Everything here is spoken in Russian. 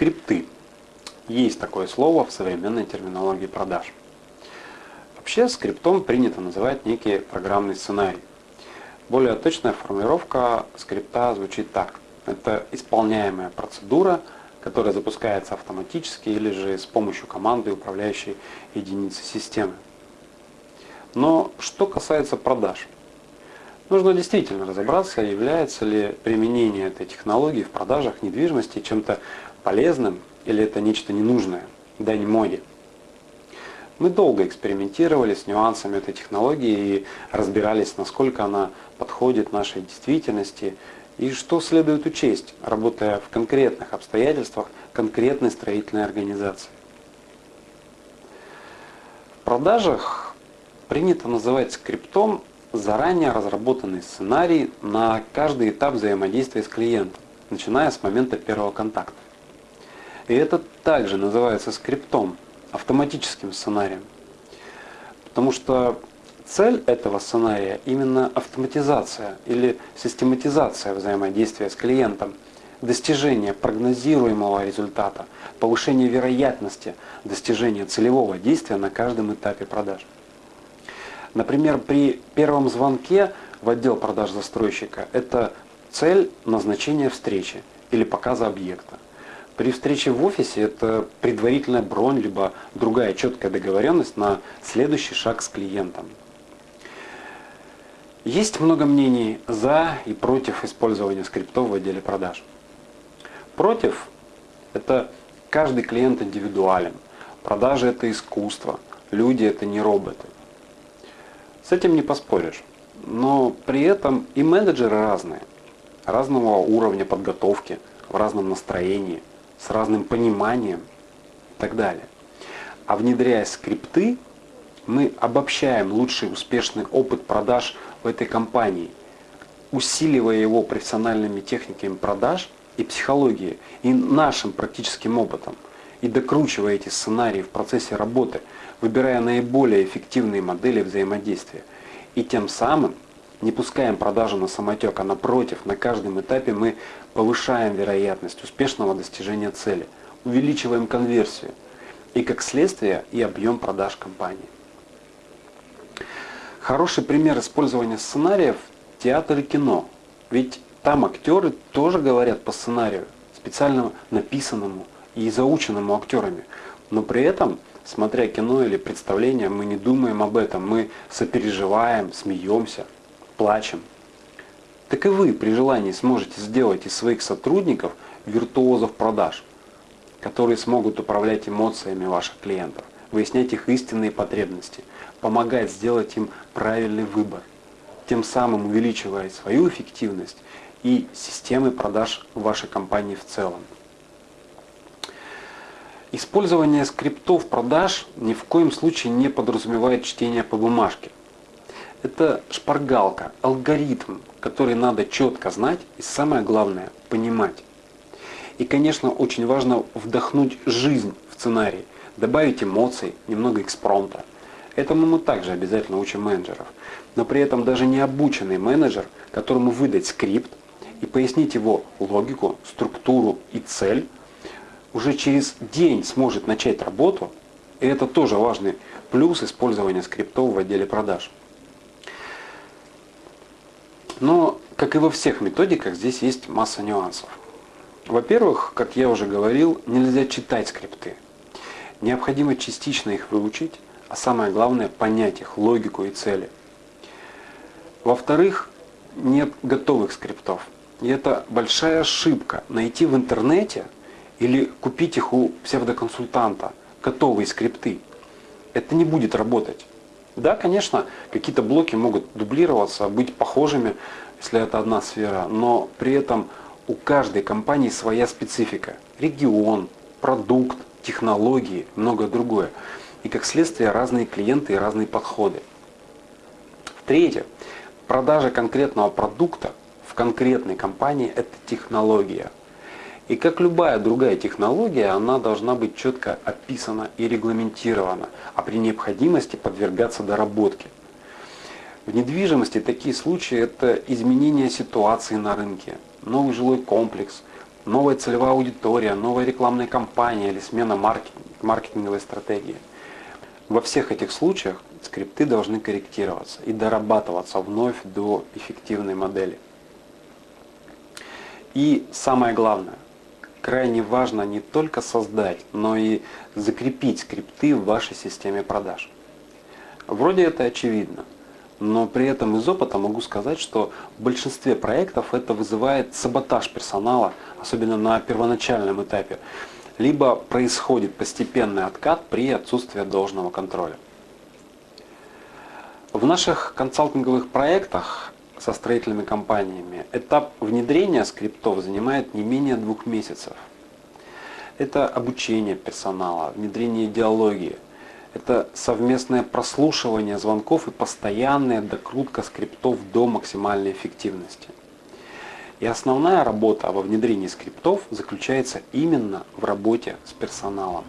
Скрипты. Есть такое слово в современной терминологии продаж. Вообще скриптом принято называть некий программный сценарий. Более точная формулировка скрипта звучит так. Это исполняемая процедура, которая запускается автоматически или же с помощью команды управляющей единицы системы. Но что касается продаж, нужно действительно разобраться, является ли применение этой технологии в продажах недвижимости чем-то полезным или это нечто ненужное, дань моде. Мы долго экспериментировали с нюансами этой технологии и разбирались, насколько она подходит нашей действительности и что следует учесть, работая в конкретных обстоятельствах конкретной строительной организации. В продажах принято называть скриптом заранее разработанный сценарий на каждый этап взаимодействия с клиентом, начиная с момента первого контакта. И это также называется скриптом, автоматическим сценарием. Потому что цель этого сценария именно автоматизация или систематизация взаимодействия с клиентом, достижение прогнозируемого результата, повышение вероятности достижения целевого действия на каждом этапе продаж. Например, при первом звонке в отдел продаж застройщика это цель назначения встречи или показа объекта. При встрече в офисе это предварительная бронь, либо другая четкая договоренность на следующий шаг с клиентом. Есть много мнений за и против использования скриптов в отделе продаж. Против – это каждый клиент индивидуален. Продажи – это искусство, люди – это не роботы. С этим не поспоришь. Но при этом и менеджеры разные, разного уровня подготовки, в разном настроении – с разным пониманием и так далее. А внедряя скрипты, мы обобщаем лучший успешный опыт продаж в этой компании, усиливая его профессиональными техниками продаж и психологией, и нашим практическим опытом, и докручивая эти сценарии в процессе работы, выбирая наиболее эффективные модели взаимодействия. И тем самым не пускаем продажу на самотек, а напротив, на каждом этапе мы повышаем вероятность успешного достижения цели, увеличиваем конверсию и, как следствие, и объем продаж компании. Хороший пример использования сценариев – театр и кино. Ведь там актеры тоже говорят по сценарию, специально написанному и заученному актерами. Но при этом, смотря кино или представление, мы не думаем об этом, мы сопереживаем, смеемся – плачем. Так и вы при желании сможете сделать из своих сотрудников виртуозов продаж, которые смогут управлять эмоциями ваших клиентов, выяснять их истинные потребности, помогать сделать им правильный выбор, тем самым увеличивая свою эффективность и системы продаж вашей компании в целом. Использование скриптов продаж ни в коем случае не подразумевает чтение по бумажке. Это шпаргалка, алгоритм, который надо четко знать и самое главное понимать. И, конечно, очень важно вдохнуть жизнь в сценарий, добавить эмоций, немного экспромта. Этому мы также обязательно учим менеджеров. Но при этом даже не обученный менеджер, которому выдать скрипт и пояснить его логику, структуру и цель, уже через день сможет начать работу. И это тоже важный плюс использования скриптов в отделе продаж. Но, как и во всех методиках, здесь есть масса нюансов. Во-первых, как я уже говорил, нельзя читать скрипты. Необходимо частично их выучить, а самое главное понять их логику и цели. Во-вторых, нет готовых скриптов. И это большая ошибка найти в интернете или купить их у псевдоконсультанта готовые скрипты. Это не будет работать. Да, конечно, какие-то блоки могут дублироваться, быть похожими, если это одна сфера, но при этом у каждой компании своя специфика. Регион, продукт, технологии, многое другое. И как следствие разные клиенты и разные подходы. В-третьих, продажа конкретного продукта в конкретной компании – это технология – и как любая другая технология, она должна быть четко описана и регламентирована, а при необходимости подвергаться доработке. В недвижимости такие случаи – это изменение ситуации на рынке, новый жилой комплекс, новая целевая аудитория, новая рекламная кампания или смена маркетинговой стратегии. Во всех этих случаях скрипты должны корректироваться и дорабатываться вновь до эффективной модели. И самое главное, крайне важно не только создать, но и закрепить скрипты в вашей системе продаж. Вроде это очевидно, но при этом из опыта могу сказать, что в большинстве проектов это вызывает саботаж персонала, особенно на первоначальном этапе, либо происходит постепенный откат при отсутствии должного контроля. В наших консалтинговых проектах со строительными компаниями этап внедрения скриптов занимает не менее двух месяцев. Это обучение персонала, внедрение идеологии, это совместное прослушивание звонков и постоянная докрутка скриптов до максимальной эффективности. И основная работа во внедрении скриптов заключается именно в работе с персоналом.